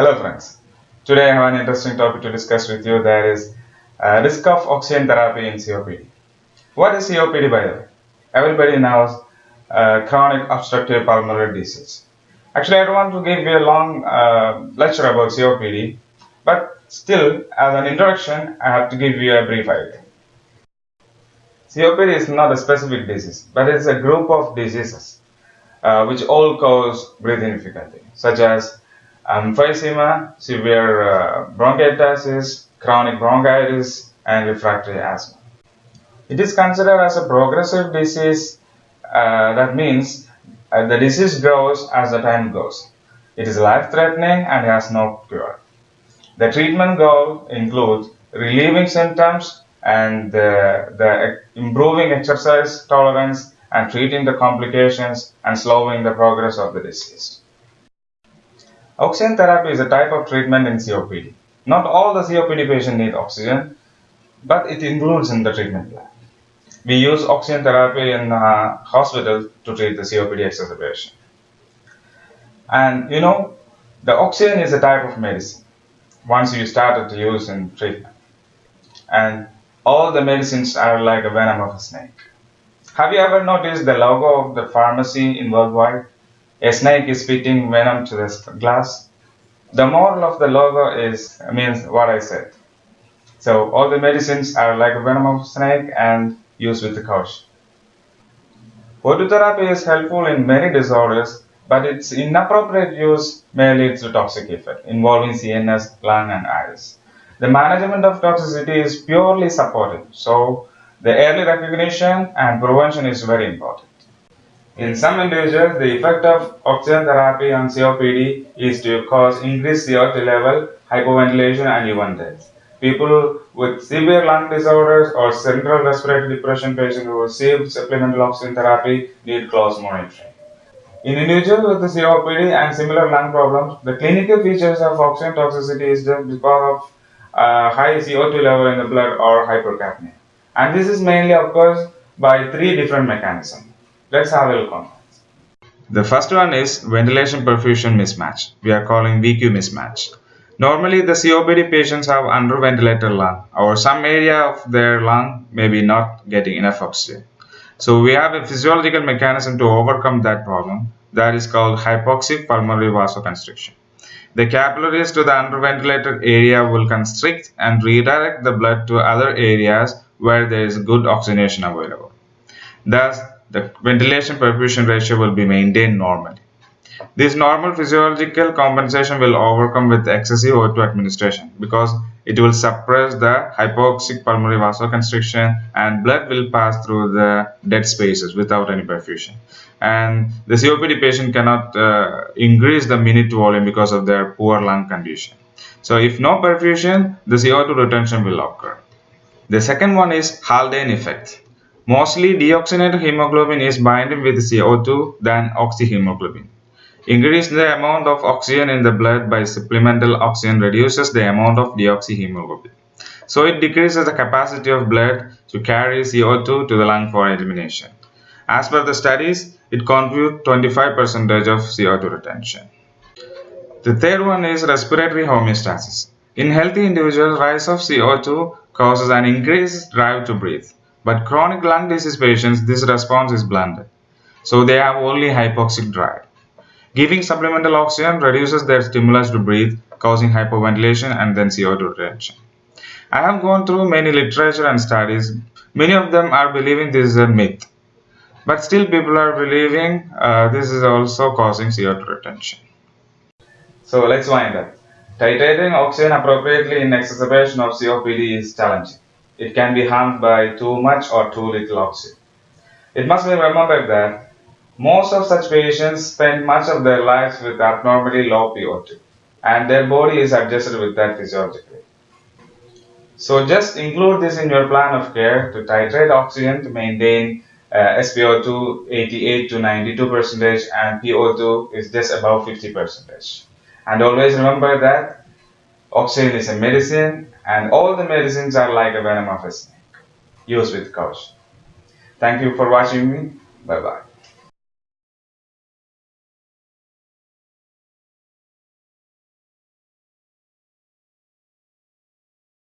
Hello friends. Today I have an interesting topic to discuss with you that is uh, risk of oxygen therapy in COPD. What is COPD by the way? Everybody knows uh, chronic obstructive pulmonary disease. Actually I don't want to give you a long uh, lecture about COPD but still as an introduction I have to give you a brief idea. COPD is not a specific disease but it's a group of diseases uh, which all cause breathing difficulty such as emphysema, severe uh, bronchiectasis, chronic bronchitis, and refractory asthma. It is considered as a progressive disease. Uh, that means uh, the disease grows as the time goes. It is life-threatening and has no cure. The treatment goal includes relieving symptoms and the improving exercise tolerance and treating the complications and slowing the progress of the disease. Oxygen therapy is a type of treatment in COPD. Not all the COPD patients need oxygen, but it includes in the treatment plan. We use oxygen therapy in uh, to treat the COPD exacerbation. And you know, the oxygen is a type of medicine once you started to use in treatment. And all the medicines are like a venom of a snake. Have you ever noticed the logo of the pharmacy in worldwide? A snake is spitting venom to the glass. The moral of the logo is means what I said. So all the medicines are like venom of snake and used with the caution. Phototherapy is helpful in many disorders, but its inappropriate use may lead to toxic effect involving CNS, lung, and eyes. The management of toxicity is purely supportive, so the early recognition and prevention is very important. In some individuals, the effect of oxygen therapy on COPD is to cause increased CO2 level, hypoventilation, and even death. People with severe lung disorders or central respiratory depression patients who receive supplemental oxygen therapy need close monitoring. In individuals with COPD and similar lung problems, the clinical features of oxygen toxicity is just because of uh, high CO2 level in the blood or hypercapnia. And this is mainly occurs by three different mechanisms. Let's have a look on that. The first one is ventilation perfusion mismatch. We are calling VQ mismatch. Normally the COPD patients have underventilated lung or some area of their lung may be not getting enough oxygen. So we have a physiological mechanism to overcome that problem that is called hypoxic pulmonary vasoconstriction. The capillaries to the underventilated area will constrict and redirect the blood to other areas where there is good oxygenation available. Thus, the ventilation perfusion ratio will be maintained normally. This normal physiological compensation will overcome with excessive O2 administration because it will suppress the hypoxic pulmonary vasoconstriction and blood will pass through the dead spaces without any perfusion. And the COPD patient cannot uh, increase the minute volume because of their poor lung condition. So if no perfusion, the CO2 retention will occur. The second one is Haldane effect. Mostly deoxygenated hemoglobin is binding with CO2 than oxyhemoglobin. Increasing the amount of oxygen in the blood by supplemental oxygen reduces the amount of deoxyhemoglobin. So it decreases the capacity of blood to carry CO2 to the lung for elimination. As per the studies, it contributes 25% of CO2 retention. The third one is respiratory homeostasis. In healthy individuals, rise of CO2 causes an increased drive to breathe. But chronic lung disease patients, this response is blunted. So they have only hypoxic drive. Giving supplemental oxygen reduces their stimulus to breathe, causing hypoventilation and then CO2 retention. I have gone through many literature and studies. Many of them are believing this is a myth. But still people are believing uh, this is also causing CO2 retention. So let's wind up. Titrating oxygen appropriately in exacerbation of COPD is challenging it can be harmed by too much or too little oxygen. It must be remembered that most of such patients spend much of their lives with abnormally low PO2 and their body is adjusted with that physiologically. So just include this in your plan of care to titrate oxygen to maintain uh, SpO2 88 to 92 percentage and PO2 is just above 50 percentage. And always remember that oxygen is a medicine and all the medicines are like a venom of a snake. Use with caution. Thank you for watching me. Bye bye.